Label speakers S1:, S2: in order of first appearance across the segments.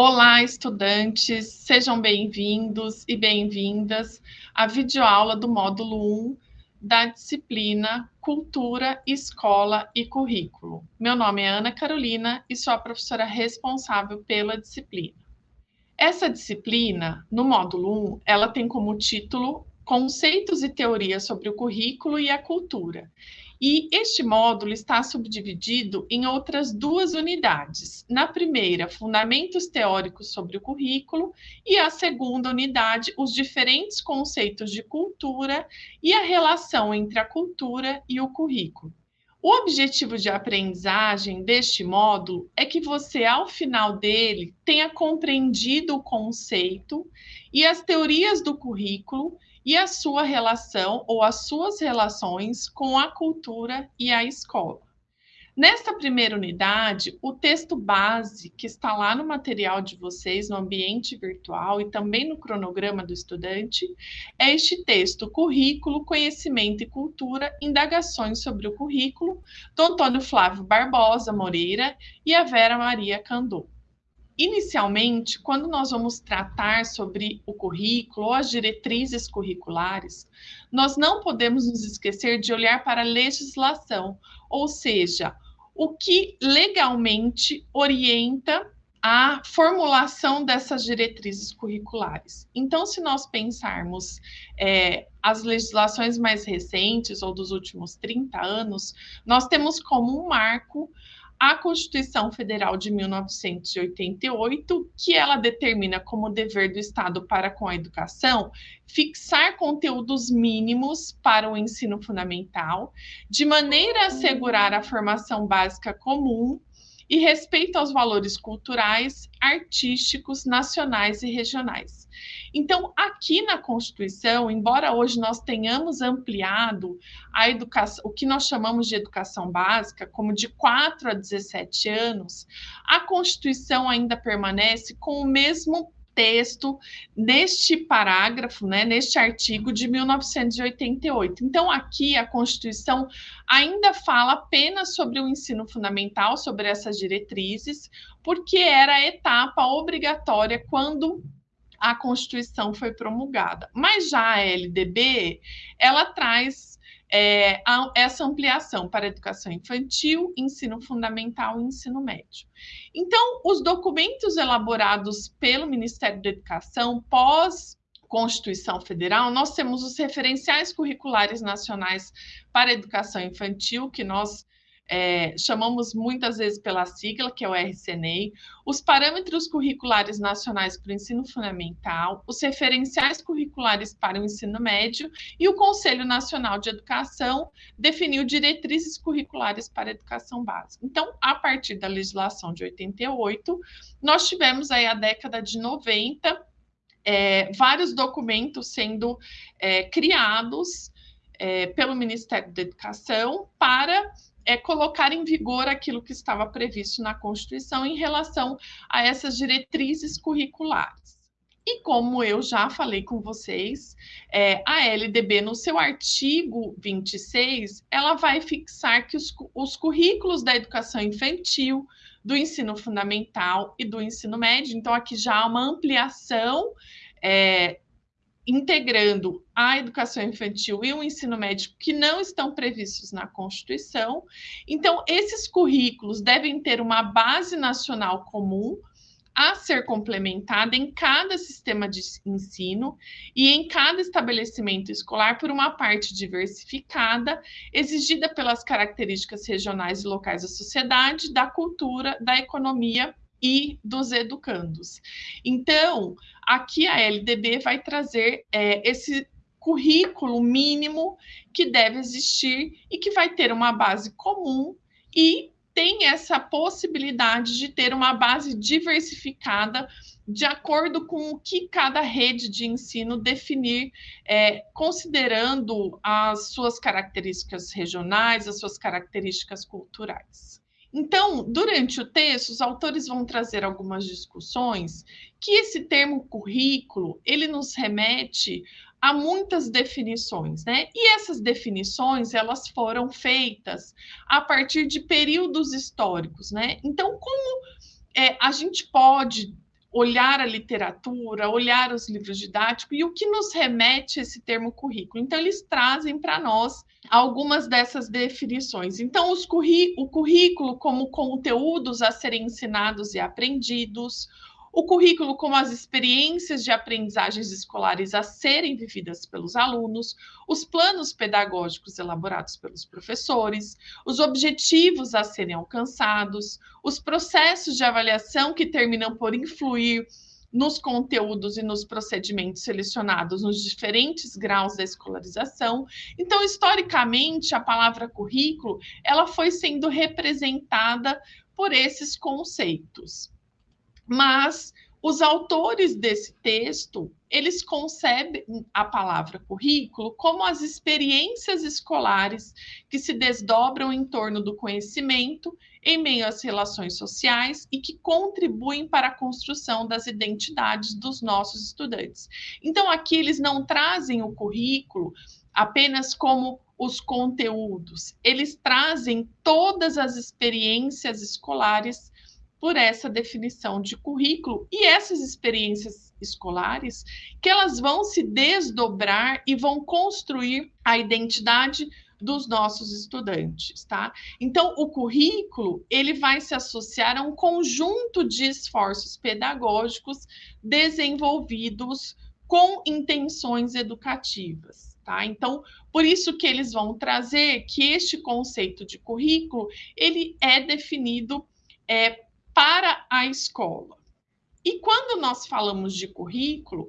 S1: Olá, estudantes, sejam bem-vindos e bem-vindas à videoaula do módulo 1 da disciplina Cultura, Escola e Currículo. Meu nome é Ana Carolina e sou a professora responsável pela disciplina. Essa disciplina, no módulo 1, ela tem como título Conceitos e Teorias sobre o Currículo e a Cultura. E este módulo está subdividido em outras duas unidades. Na primeira, fundamentos teóricos sobre o currículo, e a segunda unidade, os diferentes conceitos de cultura e a relação entre a cultura e o currículo. O objetivo de aprendizagem deste módulo é que você, ao final dele, tenha compreendido o conceito e as teorias do currículo e a sua relação ou as suas relações com a cultura e a escola. Nesta primeira unidade, o texto base que está lá no material de vocês, no ambiente virtual e também no cronograma do estudante, é este texto, Currículo, Conhecimento e Cultura, Indagações sobre o Currículo, do Antônio Flávio Barbosa Moreira e a Vera Maria Candô. Inicialmente, quando nós vamos tratar sobre o currículo ou as diretrizes curriculares, nós não podemos nos esquecer de olhar para a legislação, ou seja, o que legalmente orienta a formulação dessas diretrizes curriculares. Então, se nós pensarmos é, as legislações mais recentes ou dos últimos 30 anos, nós temos como um marco a Constituição Federal de 1988, que ela determina como dever do Estado para com a educação fixar conteúdos mínimos para o ensino fundamental, de maneira a assegurar a formação básica comum e respeito aos valores culturais, artísticos, nacionais e regionais. Então, aqui na Constituição, embora hoje nós tenhamos ampliado a educação, o que nós chamamos de educação básica, como de 4 a 17 anos, a Constituição ainda permanece com o mesmo texto neste parágrafo, né, neste artigo de 1988. Então, aqui a Constituição ainda fala apenas sobre o ensino fundamental, sobre essas diretrizes, porque era a etapa obrigatória quando a Constituição foi promulgada. Mas já a LDB, ela traz é, essa ampliação para educação infantil, ensino fundamental e ensino médio. Então, os documentos elaborados pelo Ministério da Educação pós Constituição Federal, nós temos os referenciais curriculares nacionais para educação infantil, que nós é, chamamos muitas vezes pela sigla, que é o RCNEI, os parâmetros curriculares nacionais para o ensino fundamental, os referenciais curriculares para o ensino médio e o Conselho Nacional de Educação definiu diretrizes curriculares para a educação básica. Então, a partir da legislação de 88, nós tivemos aí a década de 90, é, vários documentos sendo é, criados é, pelo Ministério da Educação para é, colocar em vigor aquilo que estava previsto na Constituição em relação a essas diretrizes curriculares. E como eu já falei com vocês, é, a LDB, no seu artigo 26, ela vai fixar que os, os currículos da educação infantil, do ensino fundamental e do ensino médio, então aqui já há uma ampliação é, integrando a educação infantil e o ensino médio que não estão previstos na Constituição. Então, esses currículos devem ter uma base nacional comum a ser complementada em cada sistema de ensino e em cada estabelecimento escolar por uma parte diversificada, exigida pelas características regionais e locais da sociedade, da cultura, da economia e dos educandos. Então, aqui a LDB vai trazer é, esse currículo mínimo que deve existir e que vai ter uma base comum e tem essa possibilidade de ter uma base diversificada de acordo com o que cada rede de ensino definir, é, considerando as suas características regionais, as suas características culturais. Então, durante o texto, os autores vão trazer algumas discussões que esse termo currículo, ele nos remete a muitas definições, né? E essas definições, elas foram feitas a partir de períodos históricos, né? Então, como é, a gente pode olhar a literatura, olhar os livros didáticos e o que nos remete esse termo currículo. Então, eles trazem para nós algumas dessas definições. Então, o currículo como conteúdos a serem ensinados e aprendidos, o currículo como as experiências de aprendizagens escolares a serem vividas pelos alunos, os planos pedagógicos elaborados pelos professores, os objetivos a serem alcançados, os processos de avaliação que terminam por influir nos conteúdos e nos procedimentos selecionados nos diferentes graus da escolarização. Então, historicamente, a palavra currículo, ela foi sendo representada por esses conceitos mas os autores desse texto, eles concebem a palavra currículo como as experiências escolares que se desdobram em torno do conhecimento em meio às relações sociais e que contribuem para a construção das identidades dos nossos estudantes. Então, aqui eles não trazem o currículo apenas como os conteúdos, eles trazem todas as experiências escolares por essa definição de currículo e essas experiências escolares que elas vão se desdobrar e vão construir a identidade dos nossos estudantes, tá? Então, o currículo, ele vai se associar a um conjunto de esforços pedagógicos desenvolvidos com intenções educativas, tá? Então, por isso que eles vão trazer que este conceito de currículo, ele é definido é, para a escola. E quando nós falamos de currículo,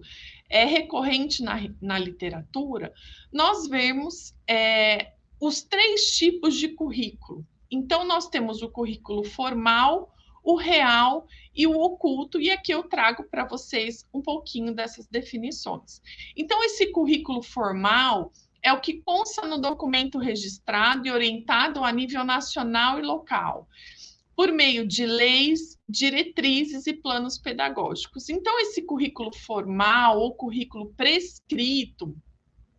S1: é recorrente na, na literatura, nós vemos é, os três tipos de currículo. Então, nós temos o currículo formal, o real e o oculto, e aqui eu trago para vocês um pouquinho dessas definições. Então, esse currículo formal é o que consta no documento registrado e orientado a nível nacional e local por meio de leis, diretrizes e planos pedagógicos. Então, esse currículo formal ou currículo prescrito,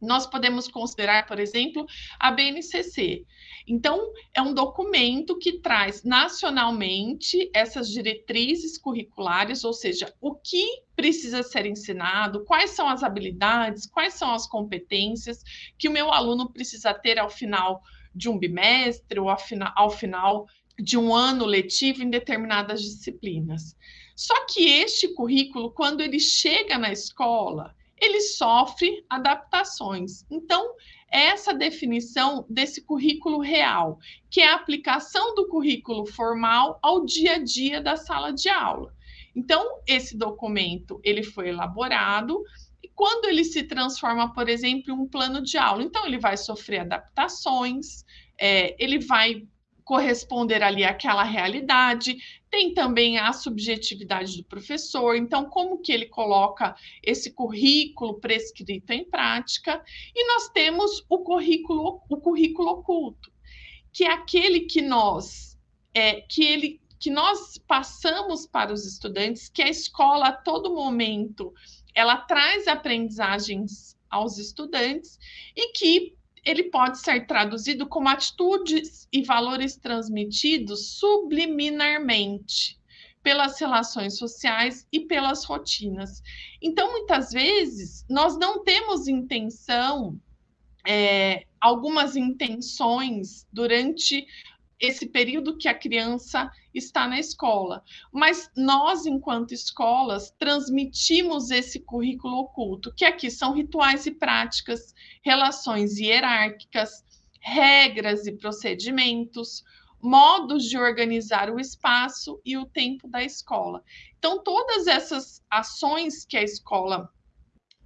S1: nós podemos considerar, por exemplo, a BNCC. Então, é um documento que traz nacionalmente essas diretrizes curriculares, ou seja, o que precisa ser ensinado, quais são as habilidades, quais são as competências que o meu aluno precisa ter ao final de um bimestre ou ao final de um ano letivo em determinadas disciplinas. Só que este currículo, quando ele chega na escola, ele sofre adaptações. Então, essa definição desse currículo real, que é a aplicação do currículo formal ao dia a dia da sala de aula. Então, esse documento ele foi elaborado e quando ele se transforma, por exemplo, em um plano de aula, então ele vai sofrer adaptações, é, ele vai corresponder ali àquela realidade. Tem também a subjetividade do professor, então como que ele coloca esse currículo prescrito em prática? E nós temos o currículo, o currículo oculto, que é aquele que nós é, que ele que nós passamos para os estudantes, que a escola a todo momento ela traz aprendizagens aos estudantes e que ele pode ser traduzido como atitudes e valores transmitidos subliminarmente pelas relações sociais e pelas rotinas. Então, muitas vezes, nós não temos intenção, é, algumas intenções durante esse período que a criança está na escola. Mas nós, enquanto escolas, transmitimos esse currículo oculto, que aqui são rituais e práticas, relações hierárquicas, regras e procedimentos, modos de organizar o espaço e o tempo da escola. Então, todas essas ações que a escola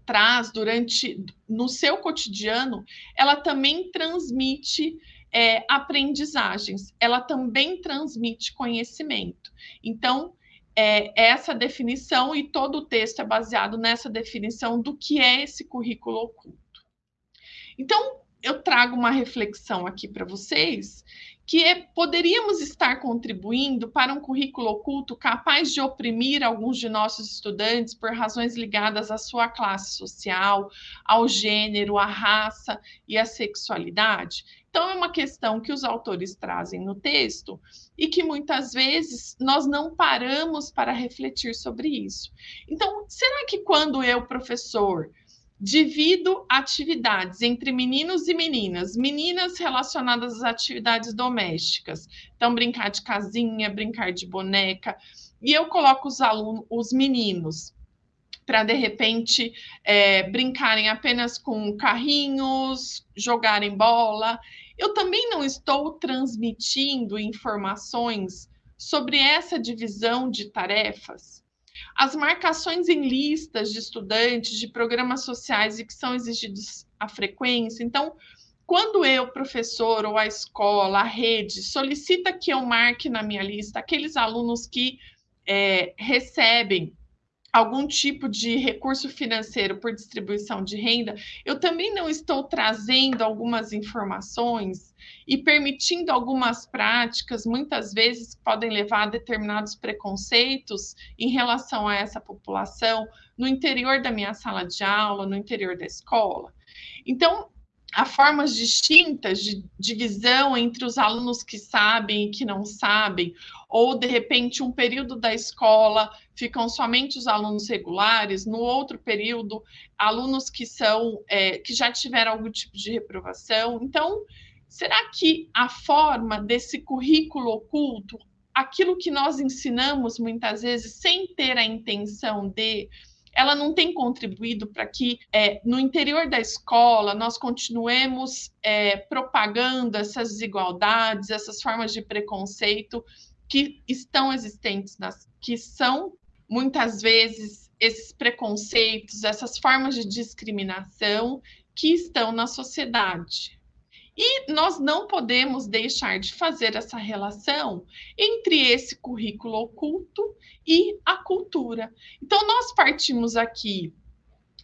S1: traz durante no seu cotidiano, ela também transmite é, aprendizagens, ela também transmite conhecimento. Então, é, essa definição e todo o texto é baseado nessa definição do que é esse currículo oculto. Então, eu trago uma reflexão aqui para vocês, que é, poderíamos estar contribuindo para um currículo oculto capaz de oprimir alguns de nossos estudantes por razões ligadas à sua classe social, ao gênero, à raça e à sexualidade? Então, é uma questão que os autores trazem no texto e que muitas vezes nós não paramos para refletir sobre isso. Então, será que quando eu, professor, Divido atividades entre meninos e meninas. Meninas relacionadas às atividades domésticas. Então, brincar de casinha, brincar de boneca. E eu coloco os alunos, os meninos, para de repente é, brincarem apenas com carrinhos, jogarem bola. Eu também não estou transmitindo informações sobre essa divisão de tarefas as marcações em listas de estudantes, de programas sociais e que são exigidos a frequência. Então, quando eu, professor, ou a escola, a rede, solicita que eu marque na minha lista aqueles alunos que é, recebem algum tipo de recurso financeiro por distribuição de renda, eu também não estou trazendo algumas informações e permitindo algumas práticas, muitas vezes, podem levar a determinados preconceitos em relação a essa população no interior da minha sala de aula, no interior da escola. Então, há formas distintas de divisão entre os alunos que sabem e que não sabem, ou de repente um período da escola ficam somente os alunos regulares, no outro período alunos que são é, que já tiveram algum tipo de reprovação. Então, será que a forma desse currículo oculto, aquilo que nós ensinamos muitas vezes sem ter a intenção de ela não tem contribuído para que é, no interior da escola nós continuemos é, propagando essas desigualdades, essas formas de preconceito que estão existentes, nas, que são muitas vezes esses preconceitos, essas formas de discriminação que estão na sociedade. E nós não podemos deixar de fazer essa relação entre esse currículo oculto e a cultura. Então, nós partimos aqui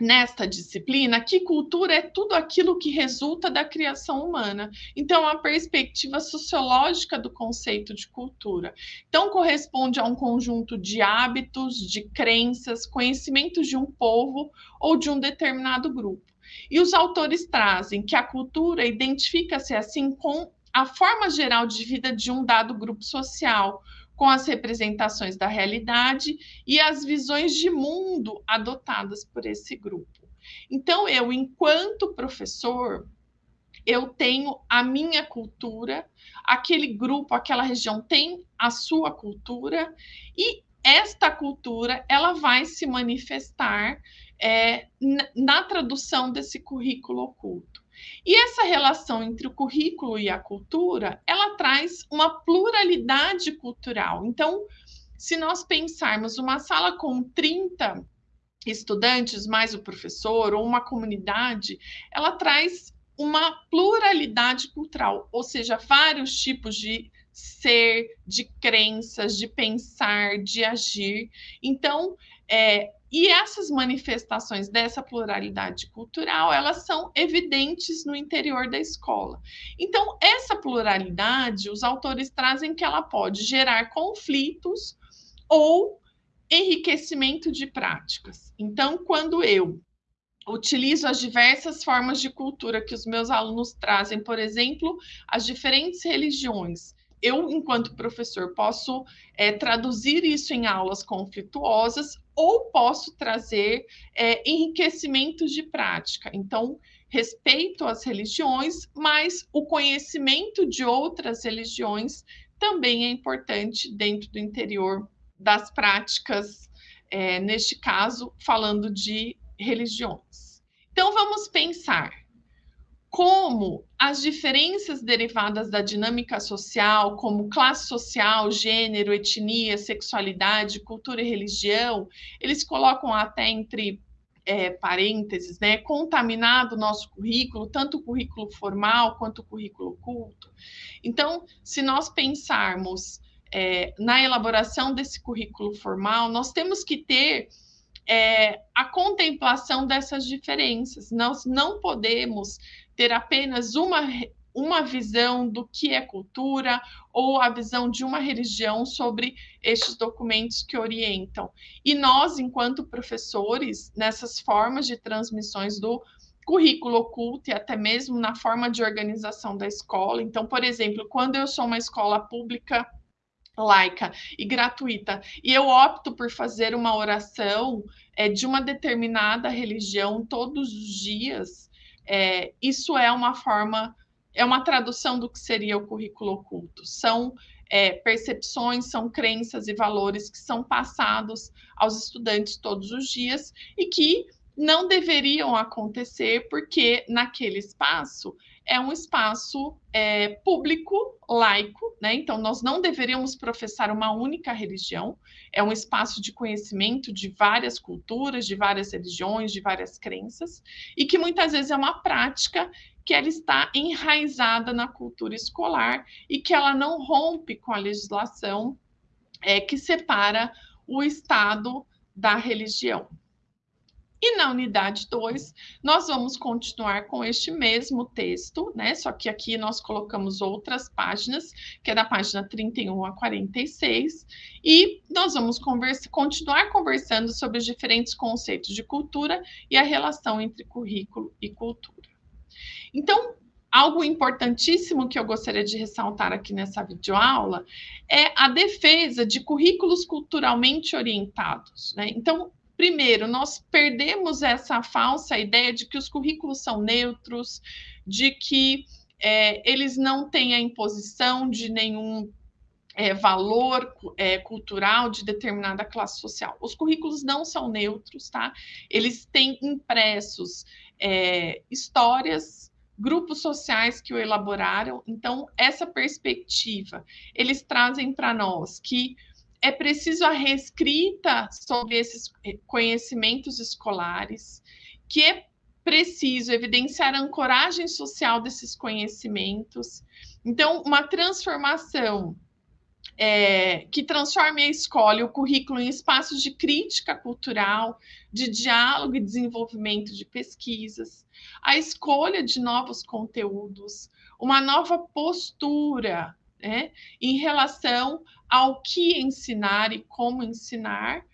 S1: nesta disciplina que cultura é tudo aquilo que resulta da criação humana. Então, a perspectiva sociológica do conceito de cultura. Então, corresponde a um conjunto de hábitos, de crenças, conhecimentos de um povo ou de um determinado grupo. E os autores trazem que a cultura identifica-se assim com a forma geral de vida de um dado grupo social, com as representações da realidade e as visões de mundo adotadas por esse grupo. Então, eu, enquanto professor, eu tenho a minha cultura, aquele grupo, aquela região tem a sua cultura e esta cultura ela vai se manifestar é, na tradução desse currículo oculto. E essa relação entre o currículo e a cultura, ela traz uma pluralidade cultural. Então, se nós pensarmos uma sala com 30 estudantes mais o professor ou uma comunidade, ela traz uma pluralidade cultural, ou seja, vários tipos de ser, de crenças, de pensar, de agir. Então, é, e essas manifestações dessa pluralidade cultural, elas são evidentes no interior da escola. Então, essa pluralidade, os autores trazem que ela pode gerar conflitos ou enriquecimento de práticas. Então, quando eu utilizo as diversas formas de cultura que os meus alunos trazem, por exemplo, as diferentes religiões, eu, enquanto professor, posso é, traduzir isso em aulas conflituosas ou posso trazer é, enriquecimentos de prática. Então, respeito às religiões, mas o conhecimento de outras religiões também é importante dentro do interior das práticas, é, neste caso, falando de religiões. Então, vamos pensar como as diferenças derivadas da dinâmica social, como classe social, gênero, etnia, sexualidade, cultura e religião, eles colocam até entre é, parênteses, né, contaminado o nosso currículo, tanto o currículo formal quanto o currículo oculto. Então, se nós pensarmos é, na elaboração desse currículo formal, nós temos que ter é, a contemplação dessas diferenças. Nós não podemos ter apenas uma uma visão do que é cultura ou a visão de uma religião sobre estes documentos que orientam. E nós, enquanto professores, nessas formas de transmissões do currículo oculto e até mesmo na forma de organização da escola. Então, por exemplo, quando eu sou uma escola pública laica e gratuita e eu opto por fazer uma oração é, de uma determinada religião todos os dias, é, isso é uma forma é uma tradução do que seria o currículo oculto. São é, percepções, são crenças e valores que são passados aos estudantes todos os dias e que não deveriam acontecer porque naquele espaço é um espaço é, público, laico, né? Então, nós não deveríamos professar uma única religião, é um espaço de conhecimento de várias culturas, de várias religiões, de várias crenças, e que muitas vezes é uma prática que ela está enraizada na cultura escolar e que ela não rompe com a legislação é, que separa o Estado da religião. E na unidade 2, nós vamos continuar com este mesmo texto, né? Só que aqui nós colocamos outras páginas, que é da página 31 a 46, e nós vamos conversa, continuar conversando sobre os diferentes conceitos de cultura e a relação entre currículo e cultura. Então, algo importantíssimo que eu gostaria de ressaltar aqui nessa videoaula é a defesa de currículos culturalmente orientados. Né? Então, primeiro, nós perdemos essa falsa ideia de que os currículos são neutros, de que é, eles não têm a imposição de nenhum é, valor é, cultural de determinada classe social. Os currículos não são neutros, tá? Eles têm impressos é, histórias grupos sociais que o elaboraram. Então, essa perspectiva, eles trazem para nós que é preciso a reescrita sobre esses conhecimentos escolares, que é preciso evidenciar a ancoragem social desses conhecimentos. Então, uma transformação é, que transforme a escola e o currículo em espaços de crítica cultural, de diálogo e desenvolvimento de pesquisas, a escolha de novos conteúdos, uma nova postura né, em relação ao que ensinar e como ensinar.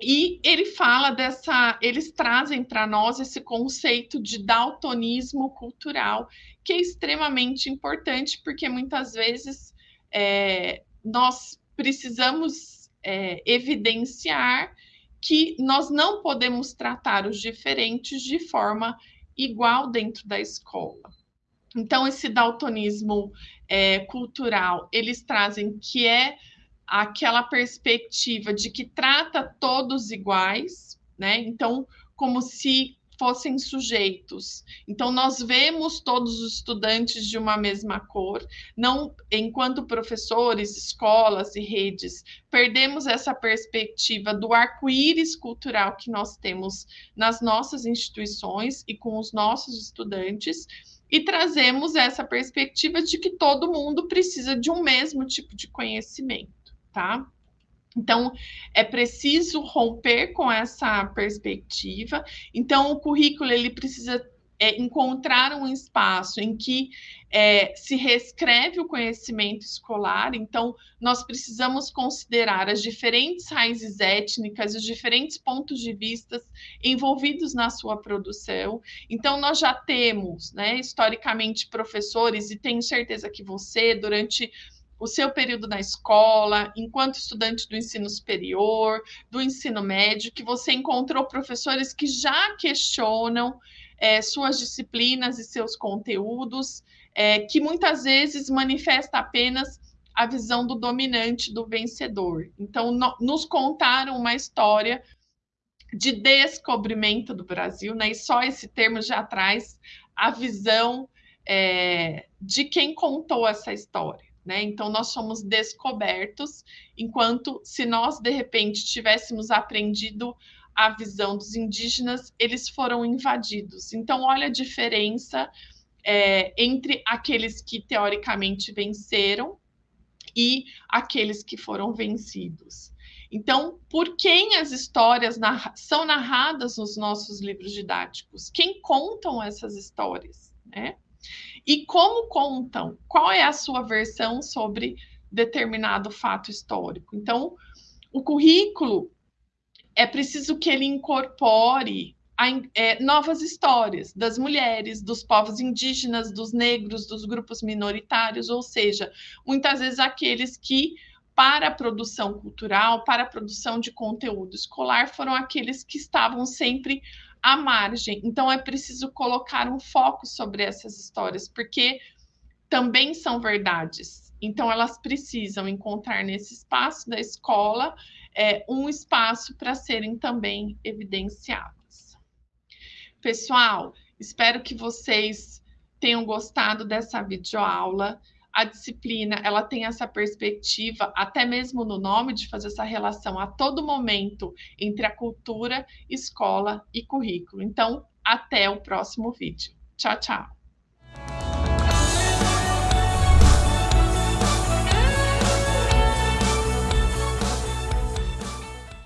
S1: E ele fala dessa, eles trazem para nós esse conceito de daltonismo cultural, que é extremamente importante, porque muitas vezes é, nós precisamos é, evidenciar que nós não podemos tratar os diferentes de forma igual dentro da escola. Então, esse daltonismo é, cultural, eles trazem que é aquela perspectiva de que trata todos iguais, né? Então, como se fossem sujeitos. Então, nós vemos todos os estudantes de uma mesma cor, não, enquanto professores, escolas e redes, perdemos essa perspectiva do arco-íris cultural que nós temos nas nossas instituições e com os nossos estudantes, e trazemos essa perspectiva de que todo mundo precisa de um mesmo tipo de conhecimento, tá? Então, é preciso romper com essa perspectiva. Então, o currículo ele precisa é, encontrar um espaço em que é, se reescreve o conhecimento escolar. Então, nós precisamos considerar as diferentes raízes étnicas, os diferentes pontos de vista envolvidos na sua produção. Então, nós já temos, né, historicamente, professores, e tenho certeza que você, durante o seu período na escola, enquanto estudante do ensino superior, do ensino médio, que você encontrou professores que já questionam é, suas disciplinas e seus conteúdos, é, que muitas vezes manifesta apenas a visão do dominante, do vencedor. Então, no, nos contaram uma história de descobrimento do Brasil, né? E só esse termo já traz a visão é, de quem contou essa história. Né? Então, nós somos descobertos, enquanto se nós, de repente, tivéssemos aprendido a visão dos indígenas, eles foram invadidos. Então, olha a diferença é, entre aqueles que teoricamente venceram e aqueles que foram vencidos. Então, por quem as histórias narra são narradas nos nossos livros didáticos? Quem contam essas histórias? Né? E como contam? Qual é a sua versão sobre determinado fato histórico? Então, o currículo é preciso que ele incorpore a, é, novas histórias das mulheres, dos povos indígenas, dos negros, dos grupos minoritários, ou seja, muitas vezes aqueles que para a produção cultural, para a produção de conteúdo escolar, foram aqueles que estavam sempre à margem. Então, é preciso colocar um foco sobre essas histórias, porque também são verdades. Então, elas precisam encontrar nesse espaço da escola é, um espaço para serem também evidenciadas. Pessoal, espero que vocês tenham gostado dessa videoaula a disciplina ela tem essa perspectiva, até mesmo no nome, de fazer essa relação a todo momento entre a cultura, escola e currículo. Então, até o próximo vídeo. Tchau, tchau.